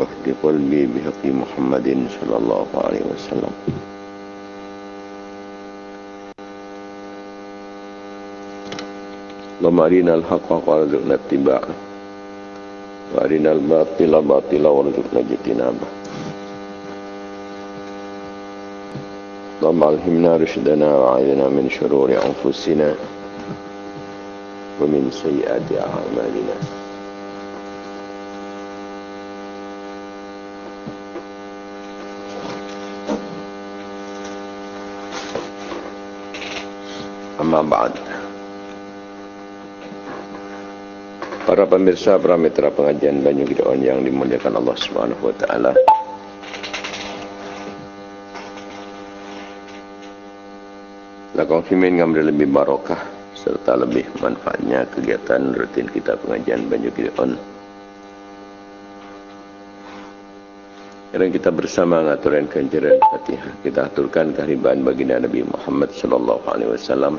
واهد قلبي بحق محمد صلى الله عليه وسلم. اللهم أرنا الحق وارزقنا اتباعه. وأرنا الباطل باطلا وارزقنا اجتنابه. اللهم ألهمنا رشدنا وعينا من شرور أنفسنا ومن سيئات أعمالنا. Amma ba'd. Para pemirsa, para mitra pengajian Banyu Gideon yang dimuliakan Allah Subhanahu wa taala. La konfirmin ngambil lebih barokah serta lebih manfaatnya kegiatan rutin kita pengajian Banyu Gideon. Sekarang kita bersama mengaturkan kanjiran Fatihah. Kita aturkan kehariban baginda Nabi Muhammad sallallahu alaihi wasallam.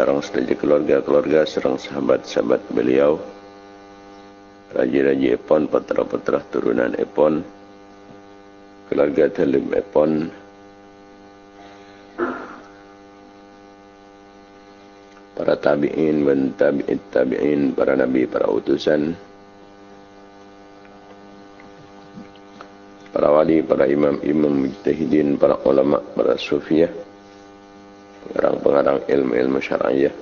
Sarang sedaja keluarga-keluarga, sarang sahabat-sahabat beliau. Raja-raja Epon, patra-patra turunan Epon. Keluarga Talim Epon. para tabi'in dan tabi'in tabi'in, para nabi, para utusan, para wali, para imam-imam mujtahidin, para ulama, para sufiah, pengarang-pengarang ilmu-ilmu syar'iyah,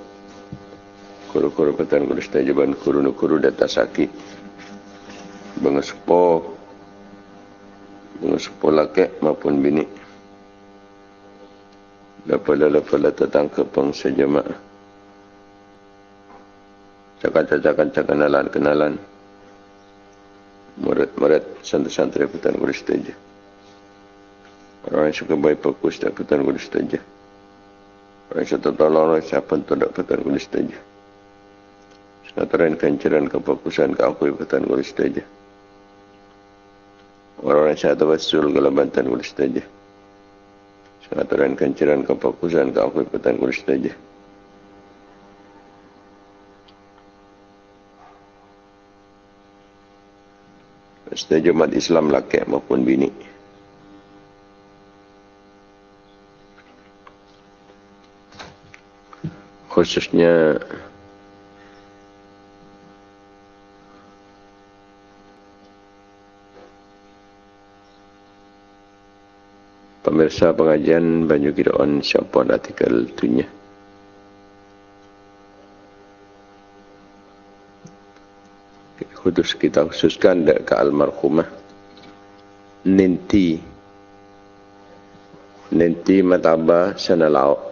kuru-kuru petan kuru setajaban, kuru-kuru data sakit, bengesepo, bengesepo laki maupun bini, Lepas-lepas datang ke bangsa jemaah. Cakap-cakap kenalan-kenalan murid-murid santri-santri putan guru setuju orang yang suka baik fokus tak putan guru setuju orang yang suka tolong orang siapa pun tak putan guru setuju? Senaturan kanceran kefokusan ke aku putan guru setuju? Orang yang saya tawasul kalau bantan guru setuju? Senaturan kanceran kefokusan ke aku putan guru setuju? Setuju umat Islam laki maupun bini. Khususnya pemirsa pengajian Banyu Gideon siapa artikel tunya. khusus kita khususkan ke almarhumah Ninti Ninti Mataba Sanalau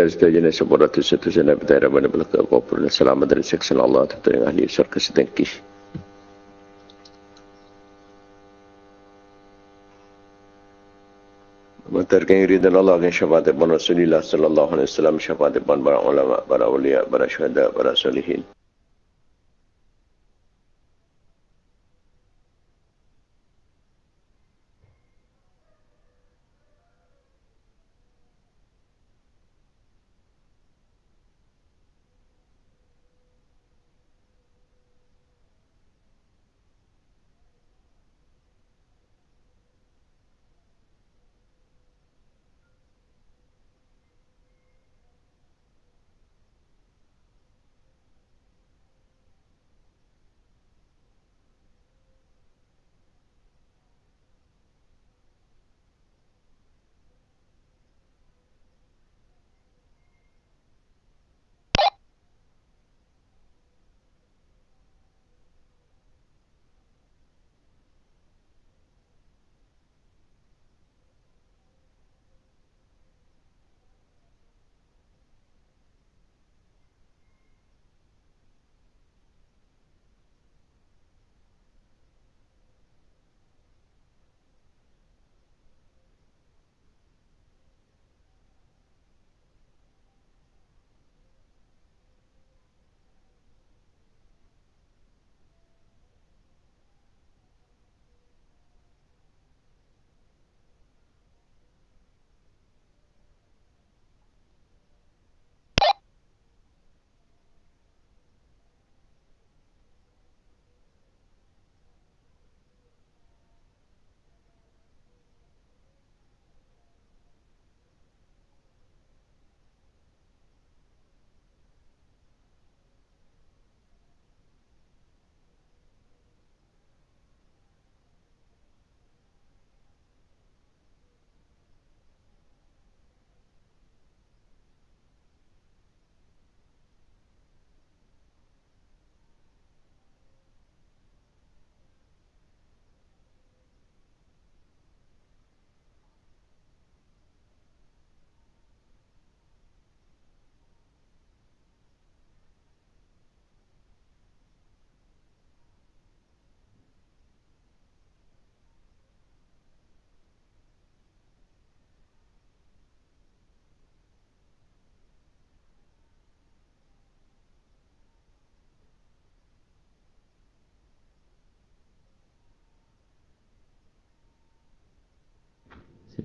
Mata setuju jenis sebuah ratus satu sana bertanya pada belakang kau selamat dari seksan Allah tentu yang ahli surga sedengkih. Terkini ridhan Allah dan syafaat ibn Rasulullah sallallahu alaihi wasallam syafaat ibn para ulama, para awliya, para syuhada, para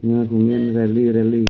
Ngegomen.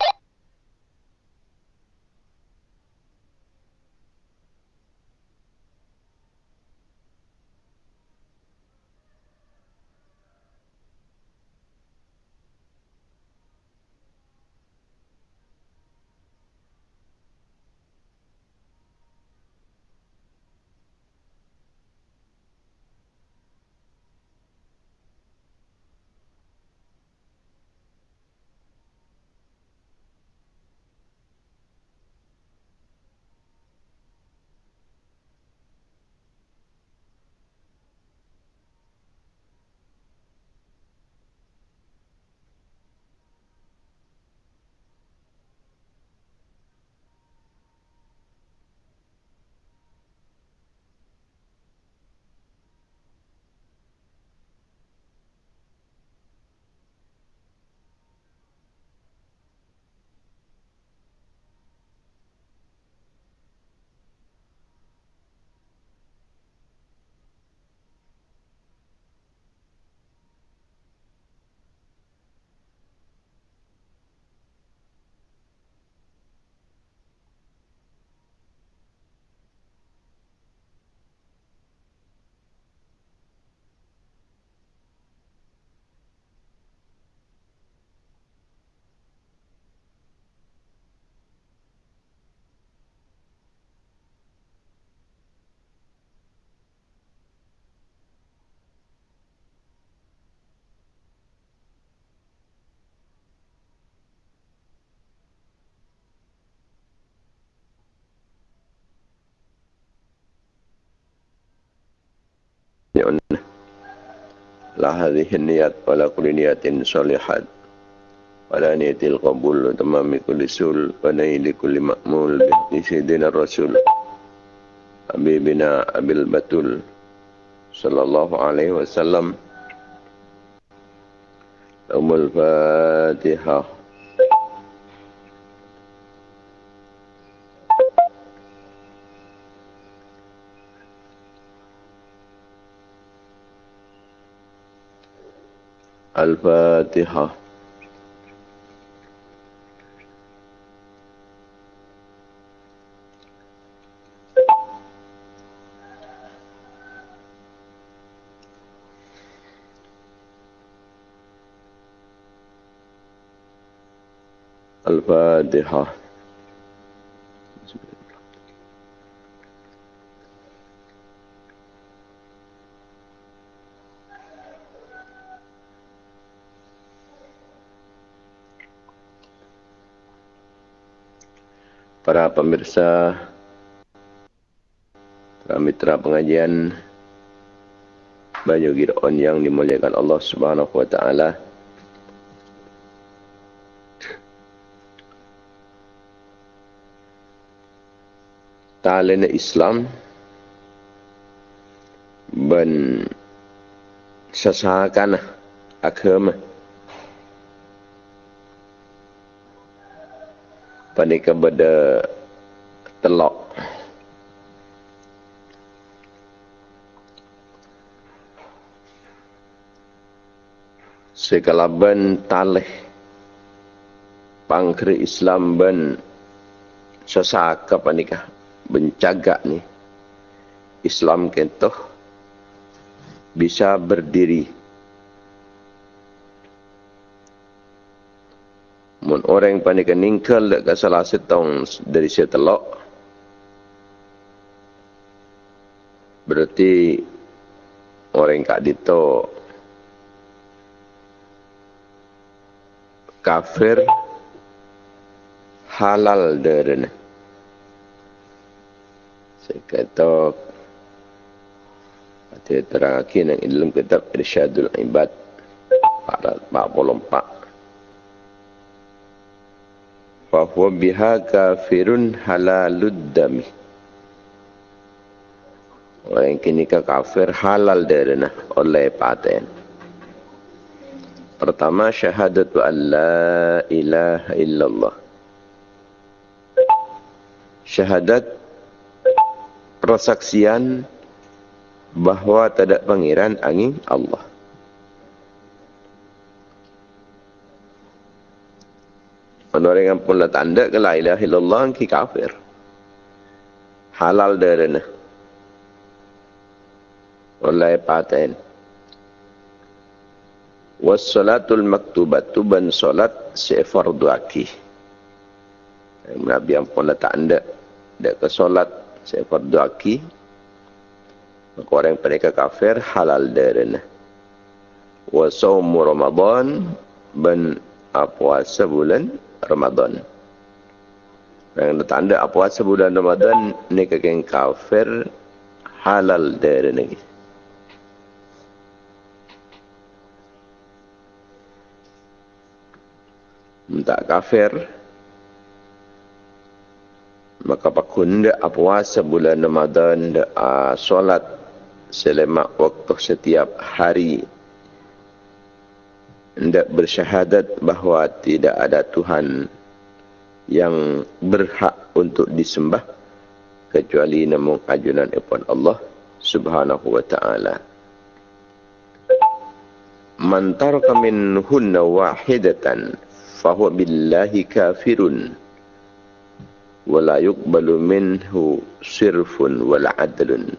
يعن لا هذه النيات ولا كل نيات صالحات ولا نية القبول وتمام كل سول ونيل كل مأمول بإذن سيدنا الرسول حبيبنا أبي البتول صلى الله عليه وسلم أم الفاتحة الفاتحة. الفاتحة. Pemirsa, mitra pengajian Banyu Giron yang dimuliakan Allah Subhanahu wa taala. Talent Islam ben sesakan agama pada kepada telok segala ben talih pangkri Islam ben sesaka panikah bencaga ni. Islam kentoh bisa berdiri. Mun orang panik ningkal dak salah setong dari setelok berarti orang kak dito kafir halal derena saya kata Hati terakhir yang dalam kitab Irsyadul Ibad 44 fahuwa biha kafirun halalud dami orang kini ke kafir halal derena oleh paten pertama syahadatu an la ilaha illallah syahadat persaksian bahawa tidak pangeran angin Allah orang yang pun tanda ke la ilaha illallah ki kafir. Halal derena. Oleh paten. Wassalatul maktubatu ban salat se fardu akih. Nabi yang pun lah tanda dek ke solat se fardu akih. Maka orang yang kafir halal derena. Wasawmu Ramadan ban puasa bulan Ramadan. Yang tanda puasa bulan Ramadan ni kekeng kafir halal dari negeri. Tak kafir. Maka pakun dia puasa bulan Ramadan dia solat selama waktu setiap hari. Hendak bersyahadat bahawa tidak ada Tuhan yang berhak untuk disembah kecuali namun ajunan ipun Allah subhanahu wa ta'ala. Man min hunna wahidatan fahuwa billahi kafirun wala yuqbalu minhu sirfun wala adlun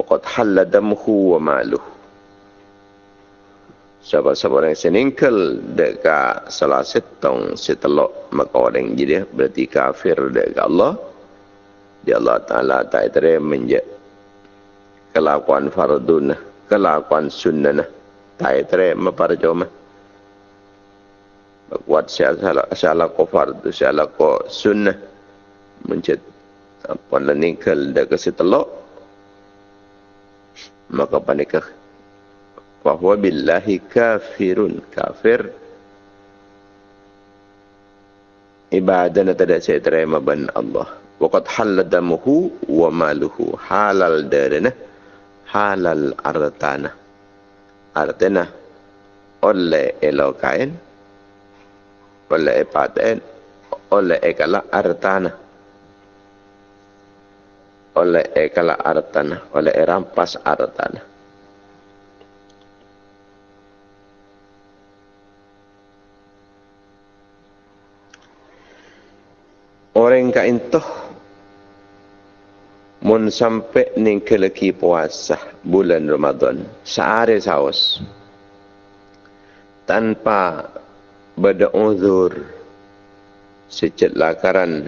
waqad halla damhu wa maluhu Siapa-siapa orang seningkel dekat salah setong setelok maka orang jadi berarti kafir dekat Allah. Di Allah Ta'ala tak terima kelakuan fardun, kelakuan sunnah. Tak terima pada cuma. Buat salah salah ko fardu, salah ko sunnah. Menjadi apa leningkel dekat setelok. Maka panikah fahuwa billahi kafirun. Kafir. Ibadah tidak saya terima ban Allah. Waqad haladamuhu wa maluhu. Halal darana halal artana artana oleh elokain oleh epaten oleh ekala artana. Oleh ekala artana oleh erampas artana. Orang ka intoh mun sampai ning keleki puasa bulan Ramadan sehari saus. Tanpa bada uzur secet lakaran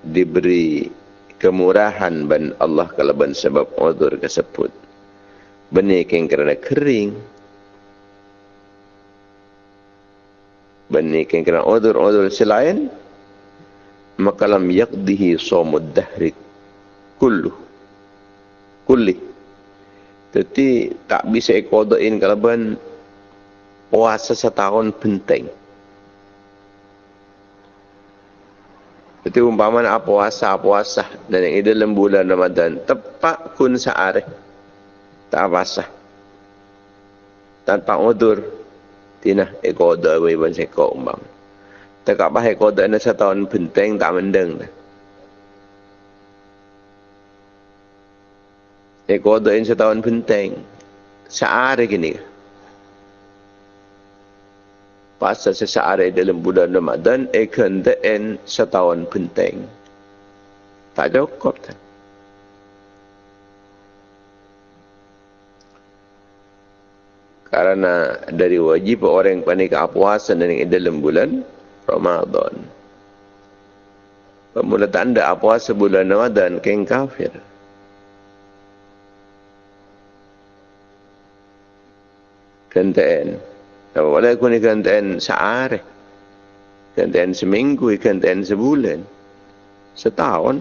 diberi kemurahan ban Allah kalau ban sebab uzur tersebut. Benih yang kerana kering. Benih yang kerana uzur-uzur selain maka lam yaqdihi sawmud dahri kullu. Kulli. Jadi tak bisa kodoin kalau ben puasa setahun penting jadi umpama nak puasa puasa dan yang ini dalam bulan Ramadan tepat kun sehari tak puasa tanpa udur tina ekodo ibu seko umpama tak apa hai kau dah nasi tahun penting tak mendeng dah. Eh kau dah nasi tahun penting. Sehari gini. Pasal sehari dalam bulan Ramadan, kena en setahun penting. Tak cukup tak. Karena dari wajib orang panik puasa dan dalam bulan Ramadan. Pemula tanda apa sebulan Ramadan keng kafir. Kenteen. Apa boleh aku ni kenteen sehari. Kenteen seminggu, kenteen sebulan. Setahun.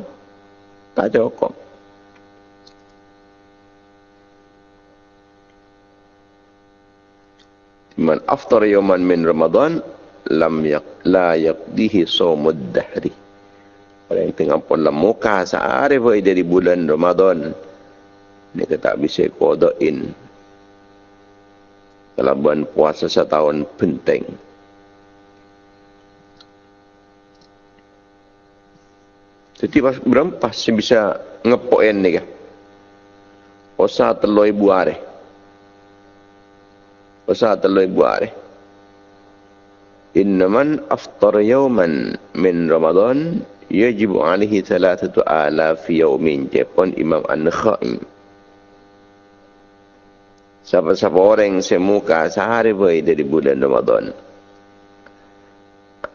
Tak cukup. Man aftar yaman min Ramadan lam yak la yaqdihi sawmud dahri orang yang tengah pun dalam muka sehari dari bulan Ramadan ni kata bisa kodoin kalau bulan puasa setahun penting. Jadi pas berapa sih bisa ngepoin ni kah Osa teloi buare. Osa teloi buare innaman aftar yawman min Ramadan yajib alaihi thalathatu alaf yawmin. Jepon Imam An-Nakhai Siapa-siapa orang yang semuka sehari bayi dari bulan Ramadan.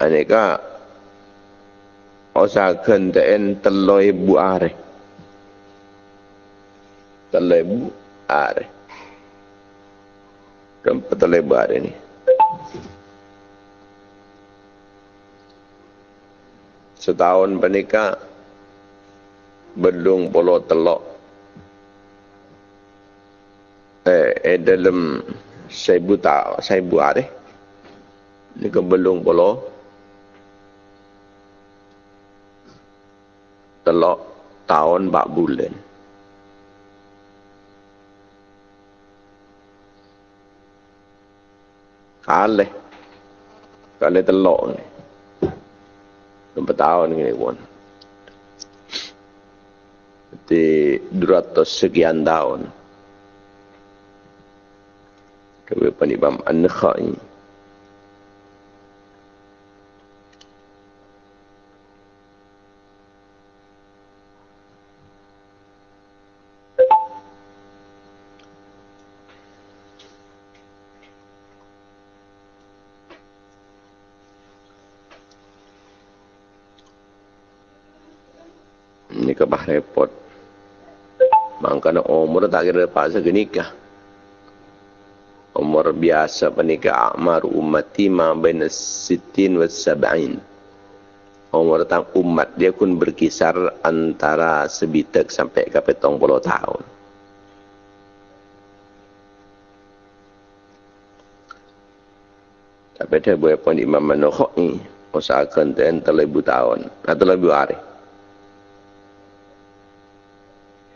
Aneka usahakan dan teloi bu are. Teloi bu are. Kenapa teloi bu are ni? Setahun pernikah belum polo telok eh, eh dalam seribu tak seribu hari ni ke belum polo telok tahun bak bulan. Kale kale telok ni. Empat tahun ni pun. Di 200 sekian tahun kepada Imam An-Nakhai. Ini kebah repot. Mangkana umur tak kira pas nikah umur biasa penikah amar ummati ma baina sittin wa sab'in. Umur tang umat dia pun berkisar antara sebitek sampai ke petong puluh tahun. Tapi dia boleh pun imam manukhok ni usahakan yang terlebih tahun. Atau lebih hari.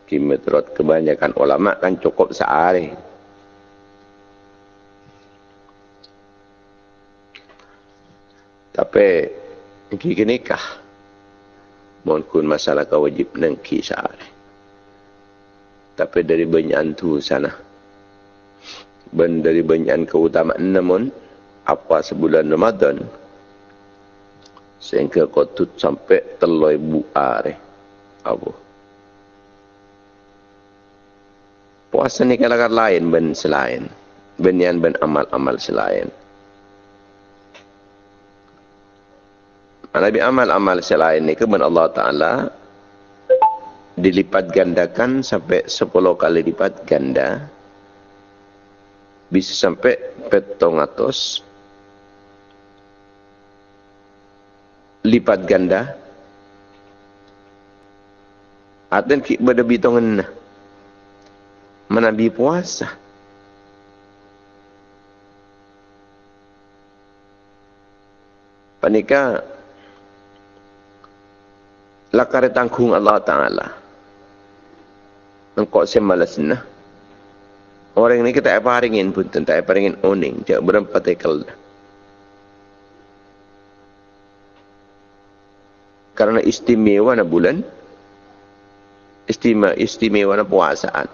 Kimetrot kebanyakan ulama kan cukup sehari Tapi Iki nikah. Kun masalah kau wajib nengki sehari Tapi dari banyak tu sana. Ben dari banyak keutamaan namun Apa sebulan Ramadan Sehingga kau tut sampai teloi buare Apa? Puasa ni kalau lain ben selain. Ben yang ben amal-amal selain Nabi amal-amal selain ni kemen Allah Ta'ala dilipat gandakan sampai 10 kali lipat ganda bisa sampai petong atas lipat ganda Aten ki bada bitongan na. Manabi puasa. Panika lakar tanggung Allah Ta'ala. Engkau semalas nah. Orang ini kita apa haringin pun tentang apa haringin oning. Dia berempat ekal. Karena istimewa na bulan. Istimewa, istimewa na puasaan.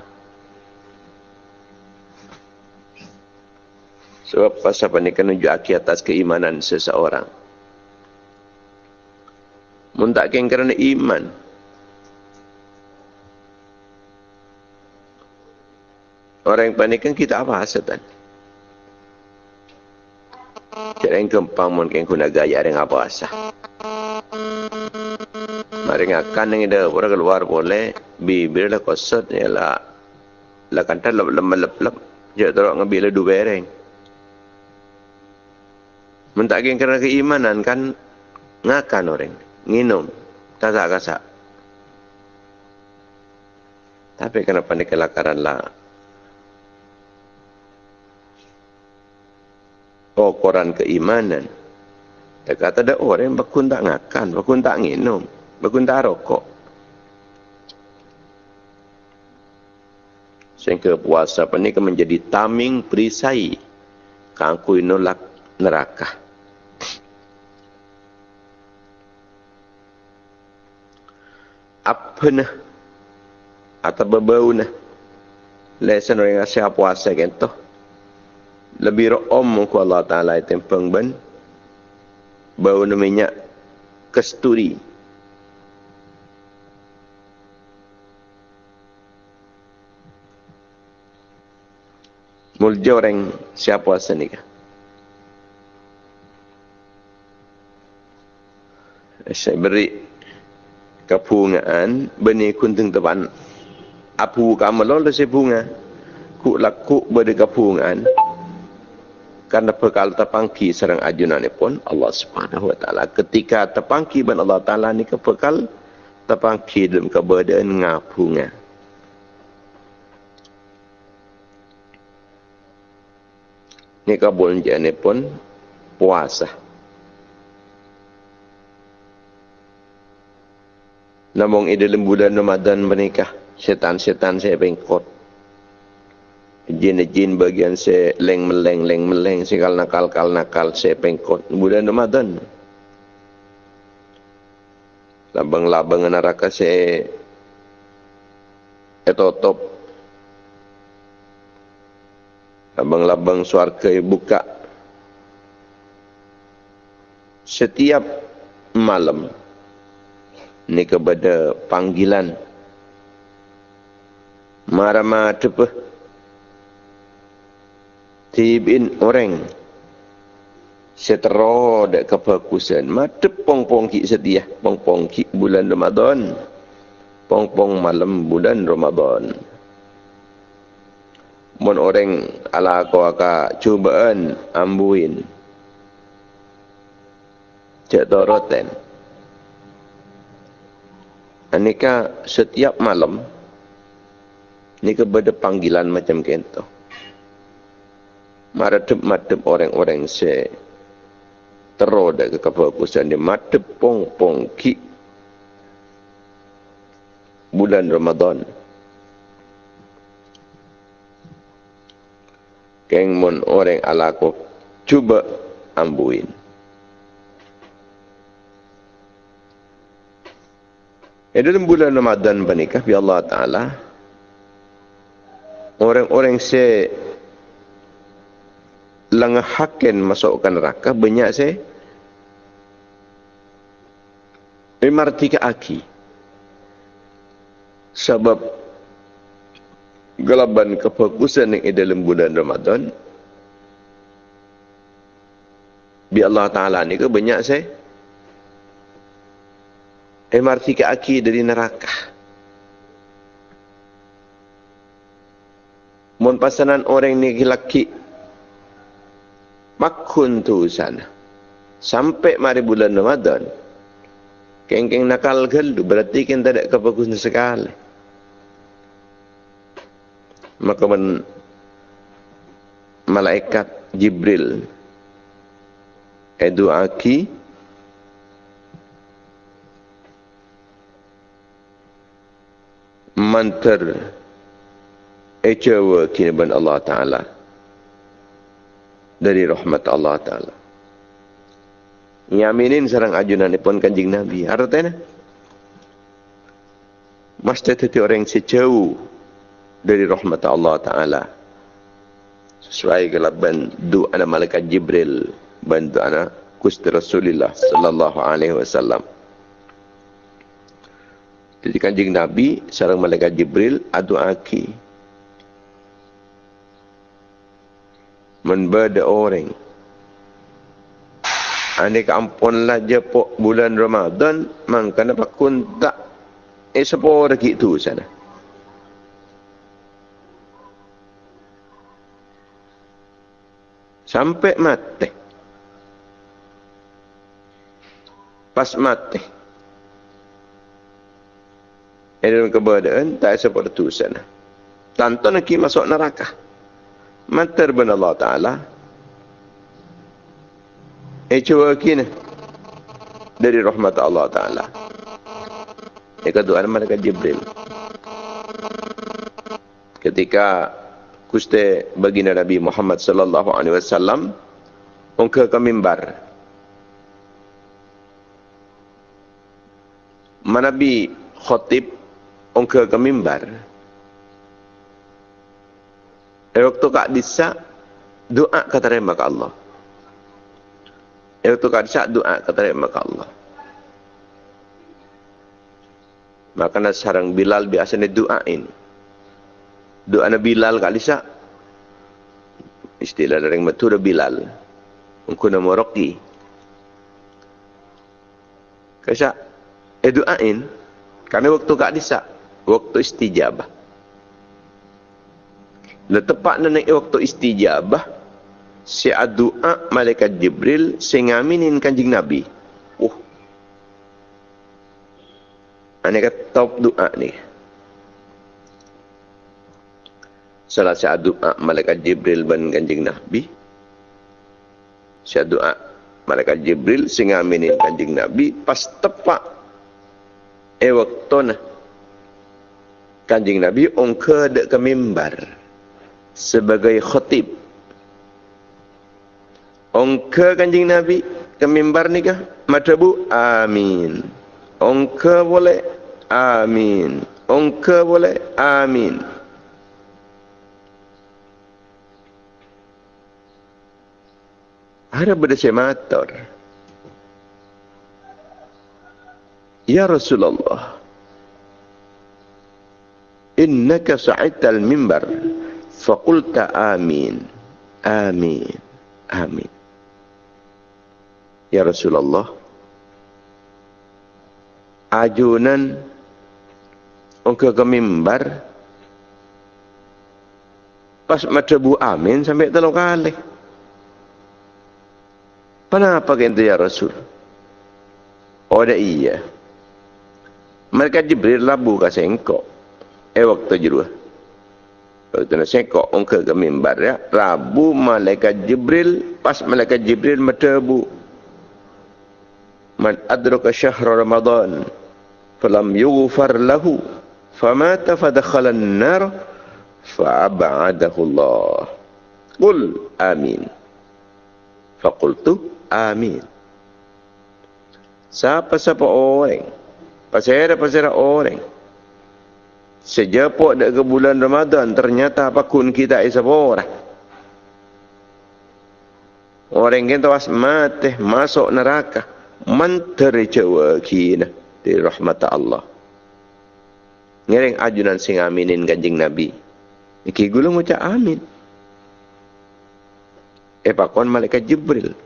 Sebab pasal panik menunjuk atas keimanan seseorang. Muntakkan kerana iman. Orang yang panikkan kita apa hasatan? Cara yang kempang mungkin guna gaya yang apa asa. Mari ngakan yang ada orang keluar boleh bibir lah kosot ya lah lah kanta lep lep lep lep jadi terus ngambil dua bereng. Mentakkan kerana keimanan kan ngakan orang minum kasak-kasak. Tapi kenapa ni kelakaran lah? Oh, koran keimanan. Dia kata ada orang bakun tak ngakan, bakun tak minum, bakun tak rokok. Sehingga puasa ini menjadi taming perisai. Kangkui nolak neraka. Apa nah atau berbau nah lesan orang yang siap puasa kan tu lebih rom muka Allah Ta'ala itu pengben bau minyak kesturi. Mulja orang siapa asal ni Saya beri kepungaan benih kuntung teban. Apu kamal lo si bunga. Ku laku beri kepungaan. Karena perkara terpangki serang ajunan pun Allah Subhanahu Wa Taala. Ketika terpangki ben Allah Taala ni kepekal terpangki dalam keberadaan ngapungan. ni kabul jane pun puasa Namun ide bulan Ramadan menikah. Setan-setan saya bengkot jin-jin bagian saya leng meleng leng meleng sekal nakal kal nakal saya bengkot bulan Ramadan. Labang-labang neraka saya etotop Abang-labang suarga buka. Setiap malam ni kepada panggilan. Marama tepe tibin orang setero dek kebagusan. Madep pong-pong ki setia pong-pong ki bulan Ramadan pong-pong malam bulan Ramadan. Mun orang ala ko aka cubaan ambuin. Cek doroten anika setiap malam ni kepada panggilan macam kento maradep madep orang-orang se teroda ke kefokusan di madep pong pong ki bulan Ramadan. Keng mun orang alako cuba ambuin Itu dalam bulan Ramadan bernikah bi Allah Taala orang-orang se lengah hakin masukkan neraka banyak se imartika aki. Sebab gelaban kefokusan yang dalam bulan Ramadan bi Allah Ta'ala ni ke banyak saya MRT ke aki dari neraka mun pasanan orang ni laki. Makun tu sana sampai mari bulan Ramadan kengkeng nakal gelu berarti kan tak ada kefokusan sekali. Maka men malaikat Jibril eduaki mantar ecawa kini ban Allah Ta'ala. Dari rahmat Allah Ta'ala. Nyaminin sarang ajunan pun kanjing Nabi. Artinya mesti teti orang sejauh dari rahmat Allah Ta'ala. Sesuai kelaban doa malaikat Jibril bantu anak kusti Rasulullah sallallahu alaihi wasallam jadi kanjing Nabi sarang malaikat Jibril adu aki membada orang Ane kampunlah je bulan Ramadan, mangka nak pakun tak eh sepuluh tu sana. sampai mati. Pas mati. Dalam keberadaan tak seperti sana. Tanpa nak masuk neraka. Mantar bin Allah Ta'ala. Eh cuba kini. Dari rahmat Allah Ta'ala. Ini kedua mereka Jibril. Ketika kuste baginda Nabi Muhammad sallallahu alaihi wasallam ongke ke mimbar. Manabi khotib ongke ke mimbar. Eh, waktu kak disa doa kata terima ke Allah. Itu kan saat doa kata maka Allah. Maka sarang Bilal biasa ni doain. Doa Nabi Bilal kali sa. Istilah dari matur Bilal. Engkau nama Rocky. Kasa eh doain. Karena waktu kak disa. Waktu istijabah. Lah tepat naik waktu istijabah si doa malaikat Jibril sing ngaminin kanjing Nabi. Uh. Ane kata top doa ni. Salah si doa malaikat Jibril ban kanjing Nabi. Si doa malaikat Jibril sing ngaminin kanjing Nabi pas tepak e waktu na kanjing Nabi ongke dek ke mimbar sebagai khatib Ongka kanjing Nabi ke mimbar ni kah? Matabu? Amin. Ongka boleh? Amin. Ongka boleh? Amin. Ada berdasar matur. Ya Rasulullah. Innaka sa'ita al-mimbar. Faqulta amin. Amin. Amin. Ya Rasulullah Ajunan Ongka ke mimbar Pas mata bu amin Sampai telur kali Kenapa kita ya Rasul Oh iya Mereka Jibril labu kasih engkau Eh waktu jeruah Waktu nak sengkok ongka ke mimbar ya. Rabu malaikat Jibril. Pas malaikat Jibril mata bu man adraka syahr ramadan falam yughfar lahu famata fadakhala an-nar fa'ab'adahu Allah qul amin faqultu amin siapa-siapa orang pasal-pasal orang sejapok dak ke bulan Ramadan ternyata apa kun kita isa orang yang tawas mati masuk neraka menteri jawa kina di rahmat Allah. Ngereng ajunan sing aminin kanjing Nabi. Iki gula ngucap amin. Eh pakon malaikat Jibril.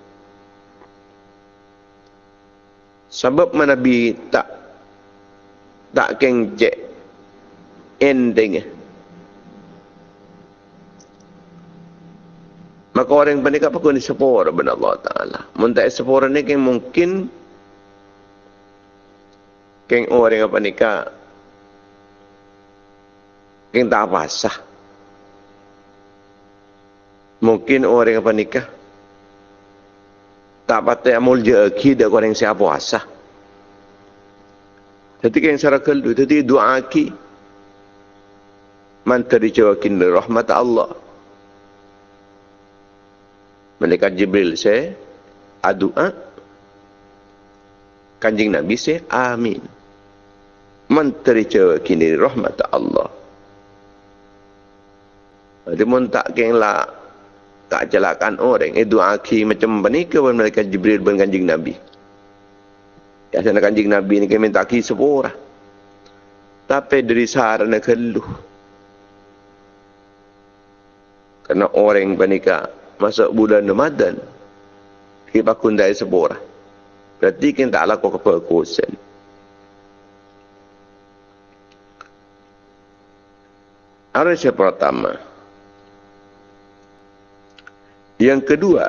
Sebab mana Nabi tak tak kengcek ending. Maka orang yang pun kena sepura benar Allah Ta'ala. Muntah sepura ni kan mungkin kan orang yang bernikah kan tak apa sah. Mungkin orang yang bernikah tak patut amul jeki dak orang siapa puasa. Jadi kan secara keldu, jadi doa ki mantari jawakin rahmat Allah. Malaikat Jibril saya adua kanjing Nabi saya amin. Menteri cewa kini rahmat Allah. Dia pun tak kenglah tak celakan orang. Eh doa aki macam ni ke malaikat Jibril dan kanjing Nabi. Ya sana kanjing Nabi ni kami tak ki sepura. Tapi dari sarana keluh. Karena orang bernikah masuk bulan Ramadan kita bakun dari sebuah berarti kita tak lakukan keperkusan Arus yang pertama. Yang kedua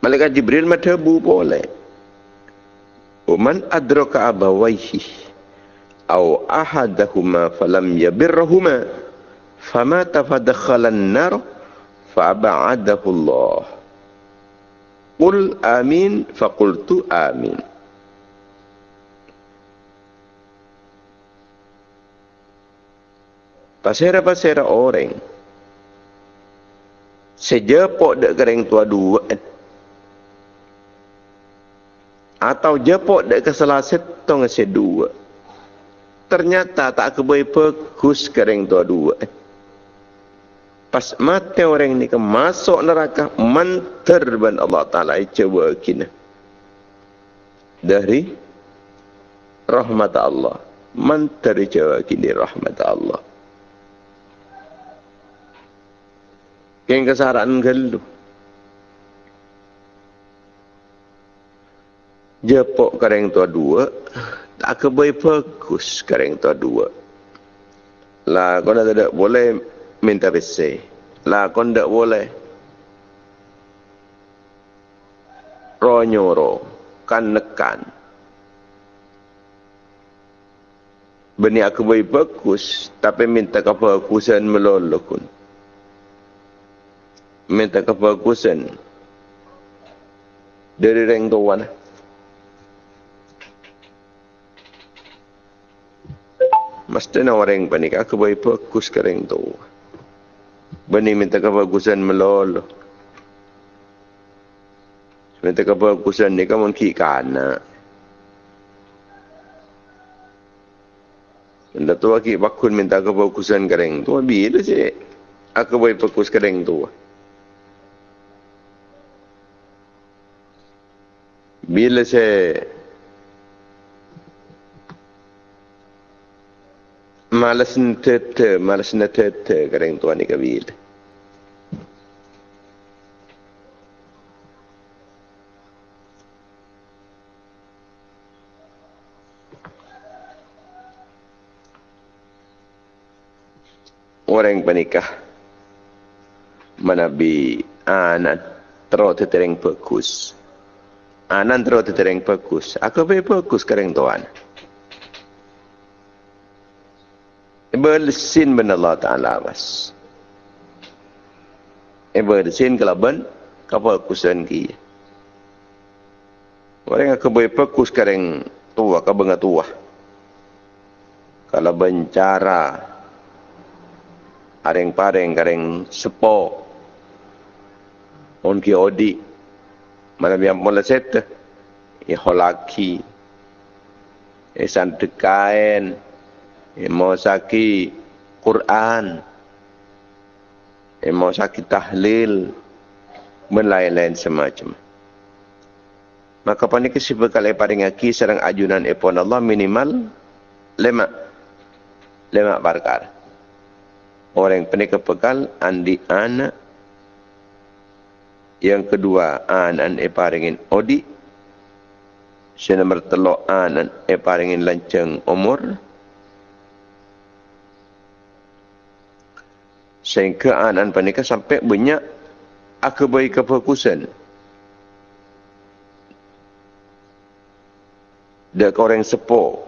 Malaikat Jibril madhabu boleh. Uman adraka abawaihi Au ahadahuma falam yabirrahuma fama tafadakhalan nar fa'aba'adahu Allah. Qul amin faqultu amin. Pasera-pasera orang. Sejepok dek kering tua dua Atau jepok dek keselaset tong sedua Ternyata tak kebaik pekus kering tua dua pas mati orang ni ke masuk neraka mantar ban Allah Ta'ala. Coba kina dari rahmat Allah. Mantar coba kini rahmat Allah. Keng kesaran gelu. Jepok kareng tua dua, tak kebai bagus kareng tua dua. Lah kau nak tidak boleh minta besi. Lah kau tidak boleh ronyoro kan nekan. Beni aku baik bagus, tapi minta kebagusan melolokun minta kebagusan dari reng tuan. Mesti nak orang panik. Aku baik bagus ke reng tu. Bani minta kebagusan melolo. Minta kebagusan ni kamu ki kana. Minta tua ki bakun minta kebagusan ke reng tu. Bila sih? Aku baik bagus ke reng tu. bila saya malas nete malas nete kereng tuan ni kabil orang penikah manabi anak terus tereng fokus anan terus tereng bagus. Aku be bagus kereng tuan. Bersin ben Allah Taala was. E bersin kalau ben kapal kusen ki. Orang aku be bagus kereng tua ka benga tua. Kalau bencara areng pareng kereng sepo on ki odi mana biar mula set ya holaki ya santikain ya mau saki Quran. Ya mau saki tahlil. Dan lain-lain semacam. Maka pani kesibukal paling aki serang ajunan epon Allah minimal lima lima perkara orang penik kepekal andi anak. Yang kedua, e paringin odi. Yang nombor telok anan e paringin lanceng umur. Sehingga anan panika sampai banyak aku baik kefokusan. Dia orang sepo.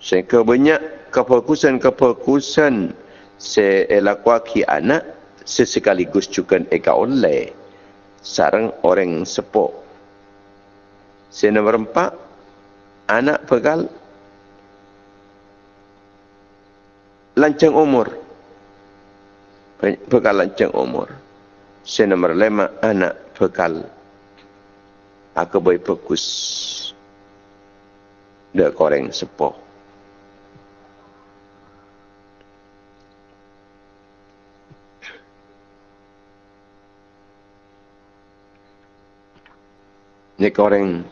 Sehingga banyak kefokusan-kefokusan seelakwaki anak sesekaligus juga eka oleh sarang orang sepo. Se nombor empat, anak bekal lancang umur. Bekal lancang umur. Se nombor lima, anak bekal aku baik fokus. Dia koreng sepo. Ini orang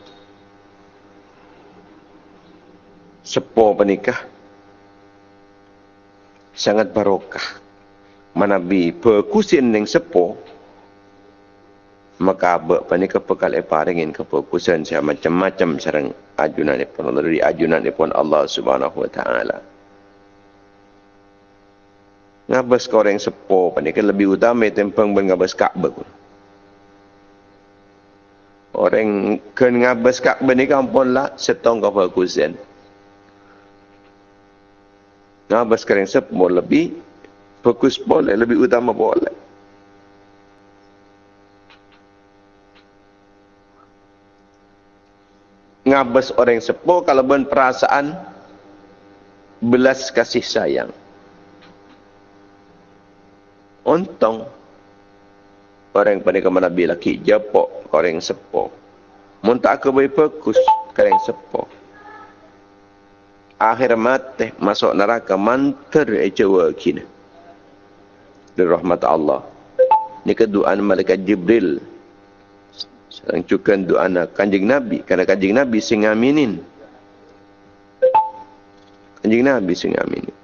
sepo penikah sangat barokah. Manabi perkusin yang sepo maka abak panikah pekal eparingin keperkusan saya macam-macam sarang ajunan pun Allah dari ajunan pun Allah Subhanahu wa taala. Ngabas kau orang sepo panikah lebih utama tempang ben ngabas Ka'bah. Orang kan ngabas kak bani kampung lah setong kau bagusan. Ngabas kering sep mau lebih fokus boleh lebih utama boleh. Ngabas orang sepo kalau ben perasaan belas kasih sayang. Untung orang pada ke mana bila ki japok orang sepo mun tak ke baik fokus orang sepo akhir mati masuk neraka manter e jawa kini dari rahmat Allah. Ini keduaan malaikat Jibril. Sekarang cukan doa kanjing Nabi. Kerana kanjing Nabi sing aminin. Kanjing Nabi sing aminin.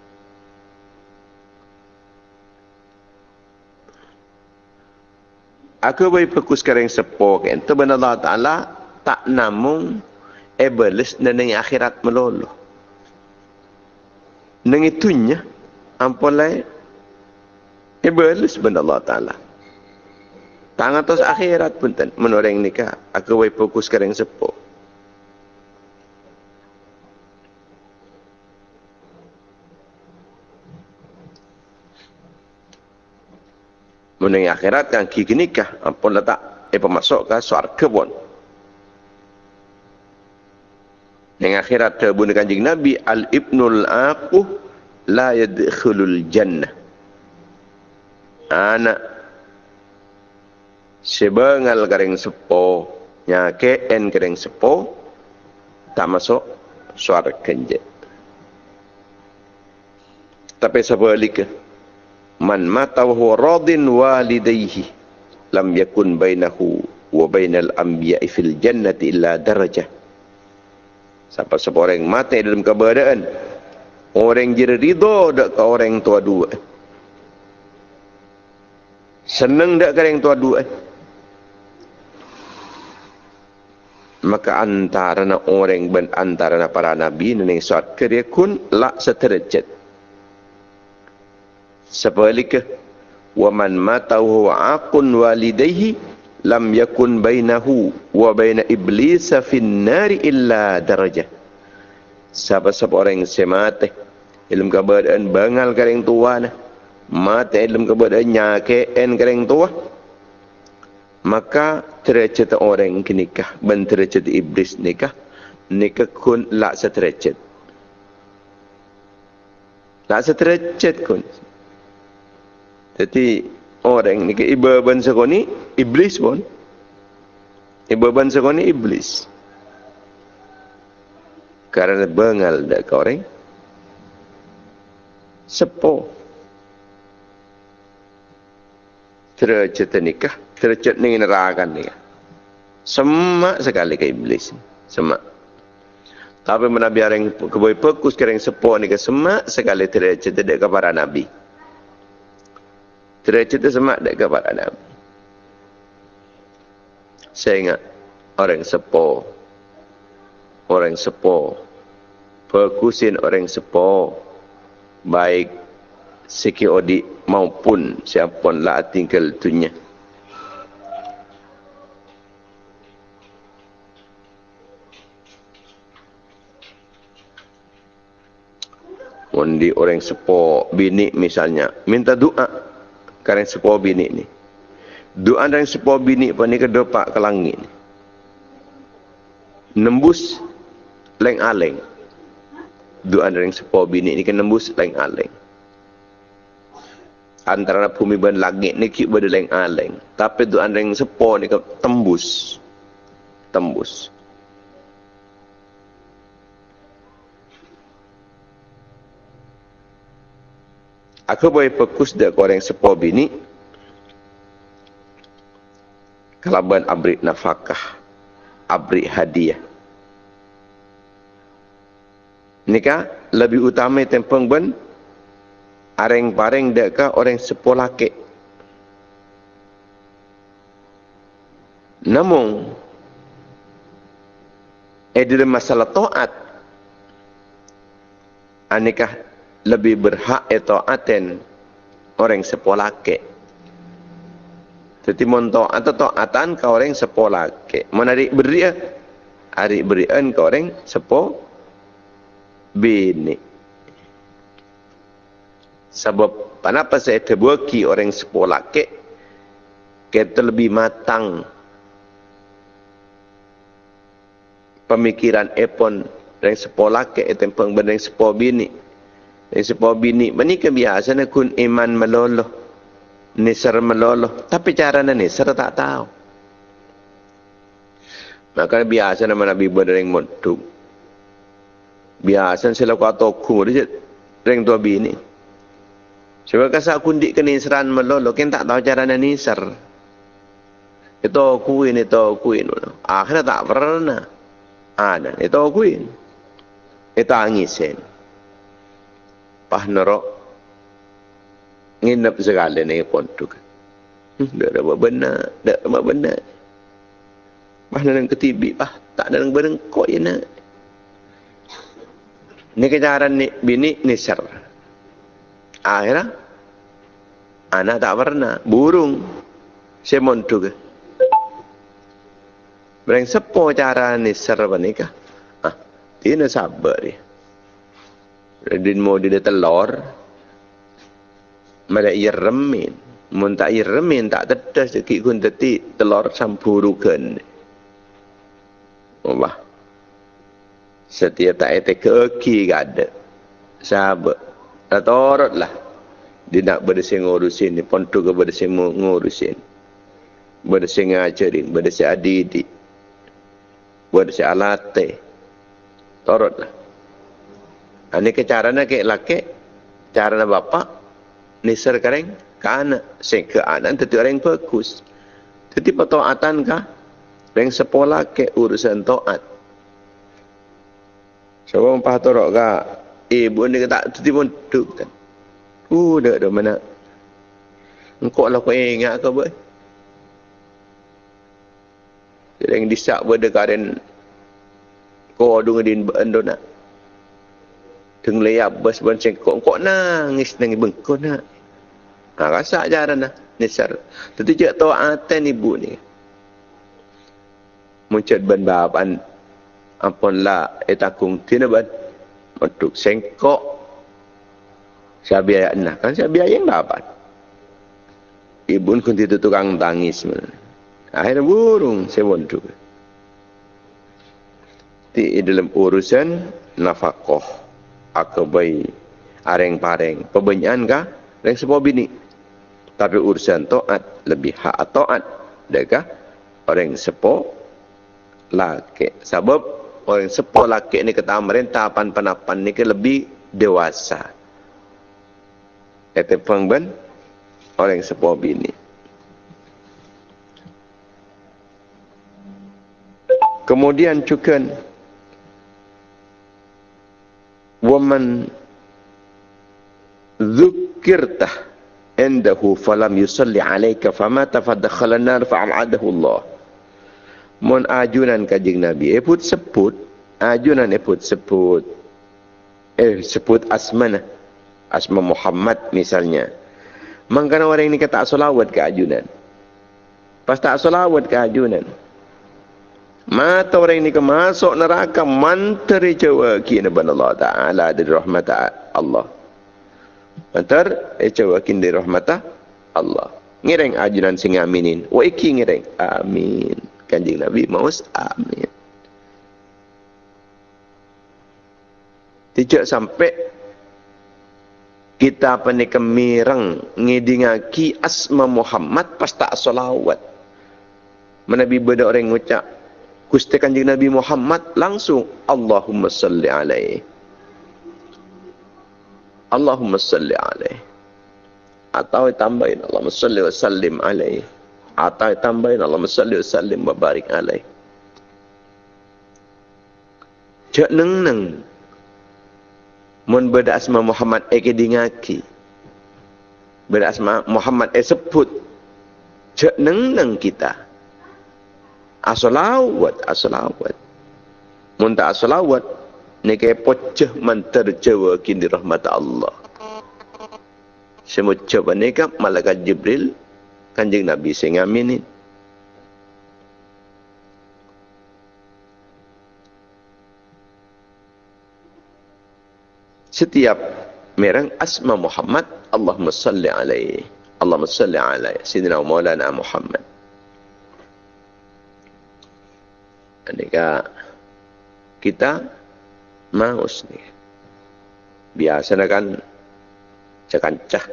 Aku boleh fokus sekarang sepo kan. Itu benar Allah Ta'ala tak namung iblis dan akhirat melulu. Dengan itunya, ampulai iblis benar Allah Ta'ala. Tangan atas akhirat pun tak menoreng nikah. Aku boleh fokus sekarang sepo. Mengenai akhirat kan kiki nikah. Ampun letak. Eh pemasuk ke suarga pun. Yang akhirat terbun kanjing Nabi. Al-ibnul aquh la yadkhulul jannah. Anak. Sebengal kering sepo. Nyake en kering sepo. Tak masuk suarga kenjek. Tapi sebaliknya man mata wa huwa radin walidayhi lam yakun bainahu wa bainal anbiya'i fil jannati illa darajah siapa seorang mati dalam keberadaan. Orang jadi ridha dak ke orang tua dua senang dak ke orang tua dua maka antara orang ben antara para nabi dan suat kerja kun la seterjat Sebaliknya, wa man mata huwa aqun walidayhi lam yakun bainahu wa baina iblis fin nari illa darajah. Siapa-siapa orang yang semate dalam keadaan bangal kering tua na, mati dalam keadaan nyakean kering tua, maka derajat orang nikah dan derajat iblis nikah, nikah kun lak seterajat. Lak seterajat kun. Jadi orang ni ke iba bangsa kau ni iblis pun. Iba bangsa kau ni iblis. Karena bengal dak orang. Sepo. Tercet nikah, tercet ni neraka ni. Semak sekali ke iblis. Semak. Tapi menabi orang keboi fokus kereng sepo ni ke semak sekali tercet dekat para nabi. Cerita semak dekat kepada Nabi. Saya ingat orang sepo. Orang sepo. Perkusin orang sepo. Baik odik maupun siapa lah tinggal tunya. Undi orang sepo bini misalnya minta doa karena sepuah bini ni. Doa dan sepuah bini pun ni kedepak ke langit. Nembus leng aleng. Doa dan sepuah bini ni kan nembus leng aleng. Antara bumi dan langit ni kip pada leng aleng. Tapi doa dan sepuah ni tembus. Tembus. Aku boleh fokus dia orang sepo bini. Kalaban abri nafkah. Abri hadiah. Nikah lebih utama tempeng ben areng pareng deka orang sepo laki. Namun eh dalam masalah taat anikah lebih berhak itu aten orang sepolake. Jadi monto atau taatan ke orang sepolake. Menarik beria, hari berian ke orang sepo bini. Sebab kenapa saya terbuki orang sepolake, kita lebih matang pemikiran epon orang sepolake itu pengbendeng sepo bini. Dari sebuah bini. Ini kebiasaan kun iman meloloh. Nisar meloloh. Tapi cara nisar tak tahu. Maka biasa nama Nabi buat yang moduk. Biasa sila kau kum. Dia ring tua bini. Sebab kasar kundik ke nisran melolo, kan tak tahu cara nisar. Itu kuin, itu kuin. Akhirnya tak pernah. Ada, itu kuin. Itu angisin. Pah nerok. Nginep sekali ni pontuk. Hmm, tak ada apa benar. Tak ada apa benar. Pah dalam ketibi, pah. Tak dalam berengkok je nak. Ini kejaran ni, bini nisar. Akhirnya, anak tak pernah. Burung. Semon tu ke. Berang sepo cara nisar apa ni kah? Ah, nak sabar dia. Dia mau dia telur. Mada ia remin. Mun tak ia remin tak tetes sikit kun teti telur sampurukan. Allah. Setiap tak ada keki ke ada sahabat. Dah torot lah. Dia nak bersih ngurusin ni. Pontu ke bersih ngurusin. Bersih ngajarin bersih adidik. Bersih alate. Torot lah. Ini ke caranya ke laki? Caranya bapak nisar kareng ke anak sing anak tentu orang bagus jadi patoatan kah yang sepola ke urusan toat yang paham torok ka? Eh, buat ni tak tu pun duduk kan. Uh, dah dah mana. Engkau lah kau ingat boy? Jadi yang disak pada karen kau ada ngedin bendo nak. Teng layap bas ban cengkok kok nangis nangis bengkok nak. Ha rasa ajaran lah nisar. Tentu je taatan ibu ni. Muncul ban bapan ampun la etakung tinaban untuk sengkok. Sabiaya nah kan sabiaya yang dapat ibun kun itu tukang tangis akhirnya burung sebontu di dalam urusan nafkah. Akabai areng pareng pebenyan ka yang sebuah bini tapi urusan taat lebih hak taat. Dekah orang sepo laki. Sebab orang sepuluh laki ni kata merintah pan panapan ni ke lebih dewasa. Kata pengben orang sepuluh bini. Kemudian juga woman dzukirtah indahu falam yusalli alayka famata fadakhala an-nar fa'amadahu Allah mon ajunan kajing Nabi. Eh put sebut ajunan eh put sebut eh sebut asmana asma Muhammad misalnya. Mangkana orang ini kata solawat ke ajunan. Pas tak solawat ke ajunan. Mata orang ini ke masuk neraka manteri jawa kini ban Allah Ta'ala dari rahmat Allah. Mantar eh jawa kini dari rahmat Allah. Ngireng ajunan sing aminin. Wa iki ngireng. Amin kanjeng Nabi Maus amin tidak sampai kita apa ni kemirang ngidingaki asma Muhammad pas tak salawat menabi beda orang ngucap Gusti kanjeng Nabi Muhammad langsung Allahumma salli alaihi Allahumma salli alaihi atau tambahin Allahumma salli wa sallim alaihi atau tambahin Allahumma salli wa sallim wa barik alaih. Cak neng neng. Mun beda asma Muhammad eke dingaki. Beda asma Muhammad e sebut. Cak neng neng kita. Asolawat, asolawat. Mun tak asolawat. Ni kaya pocah manterjawa kini rahmat Allah. Semua coba ni kan malaikat Jibril kanjeng Nabi sing aminin. Setiap merang asma Muhammad, Allahumma salli alaihi. Allahumma salli alaihi. Sidina Maulana Muhammad. Anika kita maus ni. Biasa kan cakancah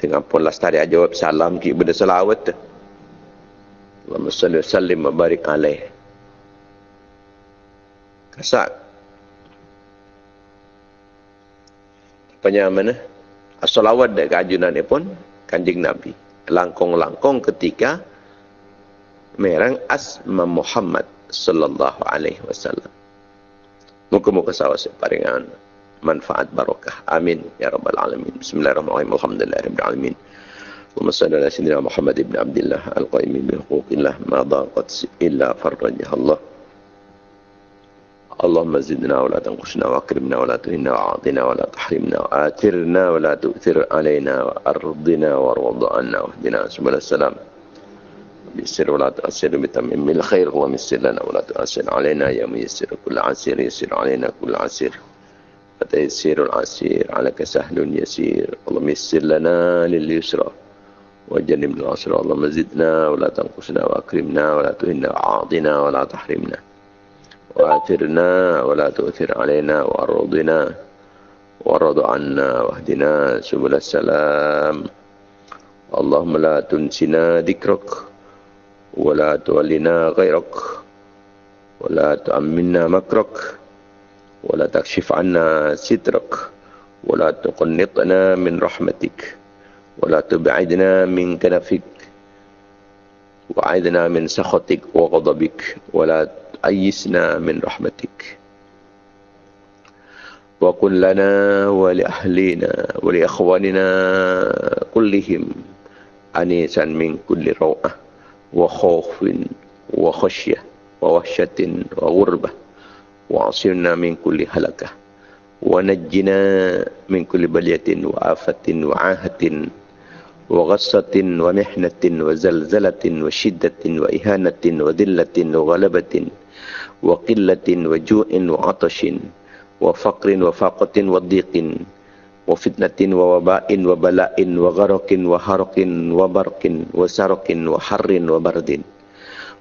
dengan pun lastari jawab salam ki benda salawat Allahumma salli wa sallim wa barik alaih kasak apa mana Salawat dan kajunan pun kanjeng Nabi. Langkong-langkong ketika merang asma Muhammad sallallahu alaihi wasallam. Muka-muka sawas paringan manfaat barokah. Amin ya rabbal alamin. Bismillahirrahmanirrahim. Alhamdulillahirabbil alamin. Allahumma salli ala sayyidina Muhammad ibn Abdullah al-qaim bi huquqillah ma daqat illa farajah Allah. اللهم زدنا ولا تنقصنا واكرمنا ولا تهنا واعطنا ولا تحرمنا وآثرنا ولا تؤثر علينا وأرضنا وارض عنا واهدنا سبل السلام بيسر ولا تؤثر بتمم الخير اللهم يسر لنا ولا تؤثر علينا يا ميسر كل عسير يسر علينا كل عسير. فتيسير العسير عليك سهل يسير. اللهم يسر لنا لليسرى. وجنبنا العسرى. اللهم زدنا ولا تنقصنا وأكرمنا ولا تهنا وعاضنا ولا تحرمنا. وآثرنا ولا تؤثر علينا وأرضنا. وأرض عنا واهدنا سبل السلام. اللهم لا تنسنا ذكرك. ولا تولنا غيرك ولا تؤمنا مكرك ولا تكشف عنا سترك ولا تقنطنا من رحمتك ولا تبعدنا من كنفك وعدنا من سخطك وغضبك ولا أيسنا من رحمتك. وقل لنا ولأهلنا ولإخواننا كلهم أنيسا من كل روعة. وخوف وخشية ووحشة وغربة. وعصرنا من كل هلكة. ونجنا من كل بلية وآفة وعاهة وغصة ومحنة وزلزلة وشدة وإهانة وذلة وغلبة وقلة وجوع وعطش وفقر وفاقة وضيق وفتنة ووباء وبلاء وغرق وحرق وبرق وسرق وحر وبرد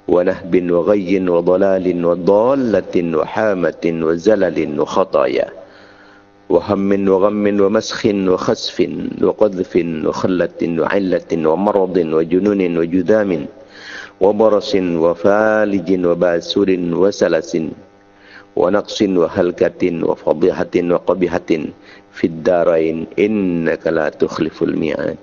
ونهب وغي وضلال وضالة وحامة وزلل وخطايا وهم وغم ومسخ وخسف وقذف وخلة وعلة ومرض وجنون وجذام وبرص وفالج وباسور وسلس ونقص وهلكة وفضيحة وقبيحة في الدارين إنك لا تخلف الميعاد.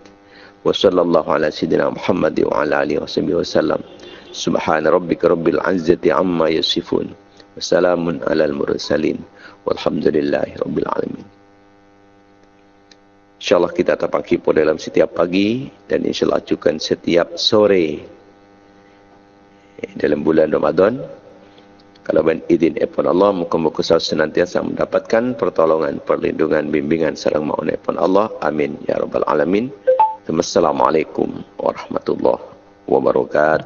وصلى الله على سيدنا محمد وعلى آله وصحبه وسلم. سبحان ربك رب العزة عما يصفون. وسلام على المرسلين. والحمد لله رب العالمين. InsyaAllah kita tapaki pada dalam setiap pagi dan insyaAllah acukan setiap sore. Dalam bulan Ramadan. Kalau ben izin epon Allah muka-muka saya senantiasa mendapatkan pertolongan, perlindungan, bimbingan sarang maun epon Allah. Amin ya rabbal alamin. Assalamualaikum warahmatullahi wabarakatuh.